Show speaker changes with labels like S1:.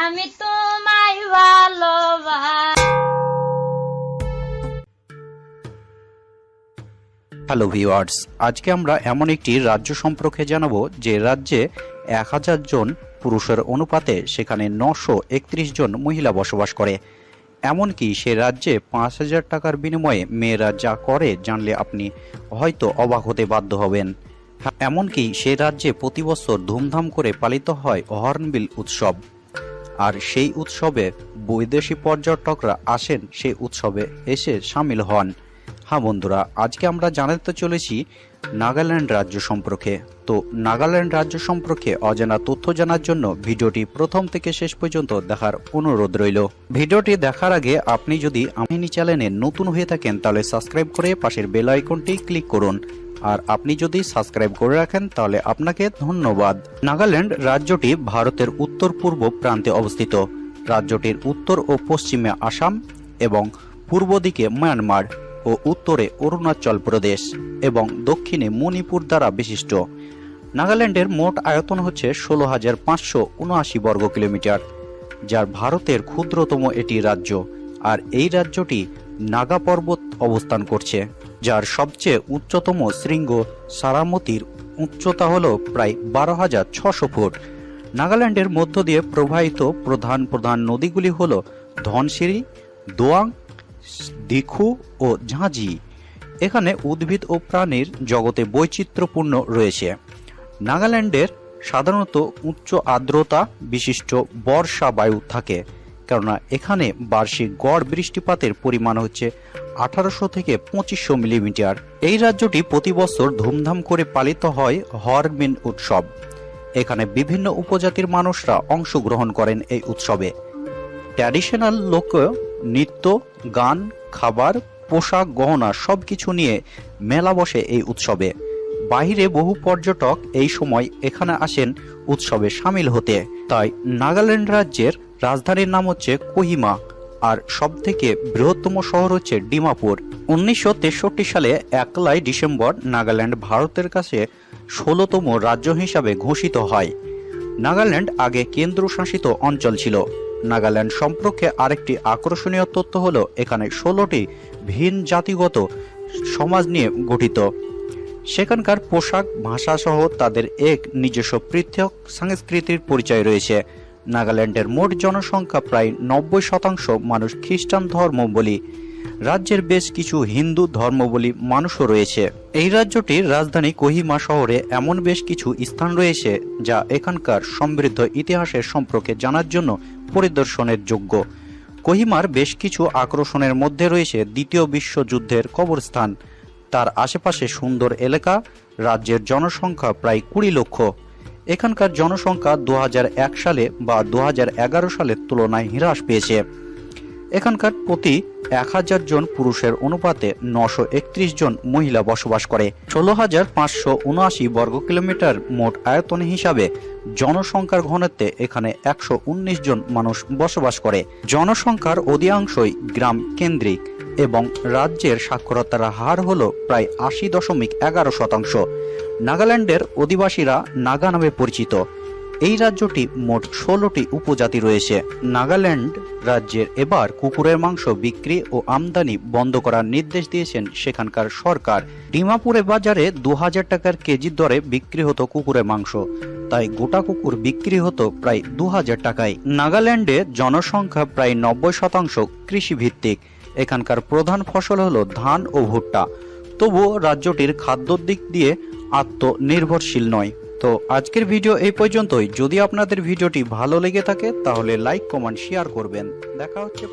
S1: আমি তোমায় ভালোবাস।
S2: Hello viewers আজকে আমরা এমন একটি রাজ্য সম্পর্কে জানাব যে রাজ্যে এক হাজার জন পুরুষের অনুপাতে সেখানে নশো একত্রিশ জন মহিলা বসবাস করে। এমনকি সে রাজ্যে পাঁচ হাজার টাকার বিনিময়ে মেয়েরা যা করে জানলে আপনি হয়তো অবাক হতে বাধ্য হবেন। এমনকি সে রাজ্যে প্রতি বছর ধুমধাম করে পালিত হয় হর্নবিল উৎসব। আর সেই উৎসবে বৈদেশি পর্যটকরা আসেন, সেই উৎসবে এসে সামিল হন। হ্যাঁ বন্ধুরা, আজকে আমরা জানাতে চলেছি নাগাল্যান্ড রাজ্য সম্পর্কে। তো নাগাল্যান্ড রাজ্য সম্পর্কে অজানা তথ্য জানার জন্য ভিডিওটি প্রথম থেকে শেষ পর্যন্ত দেখার অনুরোধ রইল। ভিডিওটি দেখার আগে আপনি যদি আমিনি চ্যানেলে নতুন হয়ে থাকেন, তাহলে সাবস্ক্রাইব করে পাশের বেল আইকনটি ক্লিক করুন। আর আপনি যদি সাবস্ক্রাইব করে রাখেন, তাহলে আপনাকে ধন্যবাদ। নাগাল্যান্ড রাজ্যটি ভারতের উত্তর পূর্ব প্রান্তে অবস্থিত। রাজ্যটির উত্তর ও পশ্চিমে আসাম এবং পূর্ব দিকে মায়ানমার ও উত্তরে অরুণাচল প্রদেশ এবং দক্ষিণে মণিপুর দ্বারা বিশিষ্ট। নাগাল্যান্ডের মোট আয়তন হচ্ছে ষোলো হাজার পাঁচশো উনআশি বর্গ কিলোমিটার, যার ভারতের ক্ষুদ্রতম এটি রাজ্য, আর এই রাজ্যটি নাগা পর্বত অবস্থান করছে। যার সবচেয়ে উচ্চতম শৃঙ্গ সারামতির উচ্চতা হল প্রায় বারো হাজার ছশো ফুট। নাগাল্যান্ডের মধ্য দিয়ে প্রবাহিত প্রধান প্রধান নদীগুলি হল ধনসিরি দোয়াং, দিখু ও ঝাঁঝি। এখানে উদ্ভিদ ও প্রাণীর জগতে বৈচিত্র্যপূর্ণ রয়েছে। নাগাল্যান্ডের সাধারণত উচ্চ আর্দ্রতা, বিশিষ্ট বর্ষা বায়ু থাকে। কেননা এখানে বার্ষিক গড় বৃষ্টিপাতের পরিমাণ হচ্ছে আঠারোশো থেকে পঁচিশশো মিলিমিটার। এই রাজ্যটি প্রতি বছর ধুমধাম করে পালিত হয় হরমিন উৎসব। এখানে বিভিন্ন উপজাতির মানুষরা অংশগ্রহণ করেন এই উৎসবে। ট্র্যাডিশনাল লোক, নৃত্য, গান, খাবার, পোশাক, গহনা সবকিছু নিয়ে মেলা বসে এই উৎসবে। বাইরে বহু পর্যটক এই সময় এখানে আসেন উৎসবে সামিল হতে। তাই নাগাল্যান্ড রাজ্যের রাজধানীর নাম হচ্ছে কোহিমা আর সবথেকে বৃহত্তম শহর হচ্ছে ডিমাপুর। উনিশশো তেষট্টি সালে একলাই ডিসেম্বর নাগাল্যান্ড ভারতের কাছে ষোলোতম রাজ্য হিসাবে ঘোষিত হয়। নাগাল্যান্ড আগে কেন্দ্রশাসিত অঞ্চল ছিল। নাগাল্যান্ড সম্পর্কে আরেকটি আকর্ষণীয় তথ্য হলো, এখানে ষোলোটি ভিন জাতিগত সমাজ নিয়ে গঠিত। সেখানকার পোশাক ভাষা সহ তাদের এক নিজস্ব পৃথক সংস্কৃতির পরিচয় রয়েছে। নাগাল্যান্ডের মোট জনসংখ্যা প্রায় নব্বই শতাংশ মানুষ খ্রিস্টান ধর্মবলী রাজ্যের বেশ কিছু হিন্দু ধর্মবলী মানুষও রয়েছে। এই রাজ্যটির রাজধানী কোহিমা শহরে এমন বেশ কিছু স্থান রয়েছে যা এখানকার সমৃদ্ধ ইতিহাসের সম্পর্কে জানার জন্য পরিদর্শনের যোগ্য। কোহিমার বেশ কিছু আকর্ষণের মধ্যে রয়েছে দ্বিতীয় বিশ্বযুদ্ধের কবরস্থান। তার আশেপাশে সুন্দর এলাকা, রাজ্যের জনসংখ্যা প্রায় কুড়ি লক্ষ। এখানকার জনসংখ্যা দু হাজার এক সালে বা দু হাজার এগারো সালের তুলনায় হ্রাস পেয়েছে। এখানকার প্রতি এক হাজার জন পুরুষের অনুপাতে নশো জন মহিলা বসবাস করে। ষোলো হাজার পাঁচশো বর্গ কিলোমিটার মোট আয়তন হিসাবে জনসংখ্যার ঘনত্বে এখানে একশো উনিশ জন মানুষ বসবাস করে। জনসংখ্যার অধিকাংশই গ্রাম কেন্দ্রিক। এবং রাজ্যের সাক্ষরতার হার হল প্রায় আশি দশমিক এগারো শতাংশ। নাগাল্যান্ডের অধিবাসীরা নাগা নামে পরিচিত। এই রাজ্যটি মোট ষোলোটি উপজাতি রয়েছে। নাগাল্যান্ড রাজ্যের এবার কুকুরের মাংস বিক্রি ও আমদানি বন্ধ করার নির্দেশ দিয়েছেন সেখানকার সরকার। ডিমাপুরে বাজারে দু হাজার টাকার কেজির দরে বিক্রি হতো কুকুরের মাংস। তাই গোটা কুকুর বিক্রি হতো প্রায় দু হাজার টাকায়। নাগাল্যান্ডে জনসংখ্যা প্রায় নব্বই শতাংশ কৃষিভিত্তিক। এখানকার প্রধান ফসল হল ধান ও ভুট্টা। তবুও রাজ্যটির খাদ্যর দিক দিয়ে আত্মনির্ভরশীল নয়। তো আজকের ভিডিও এই পর্যন্তই। যদি আপনাদের ভিডিওটি ভালো লেগে থাকে, তাহলে লাইক, কমেন্ট শেয়ার করবেন। দেখা হচ্ছে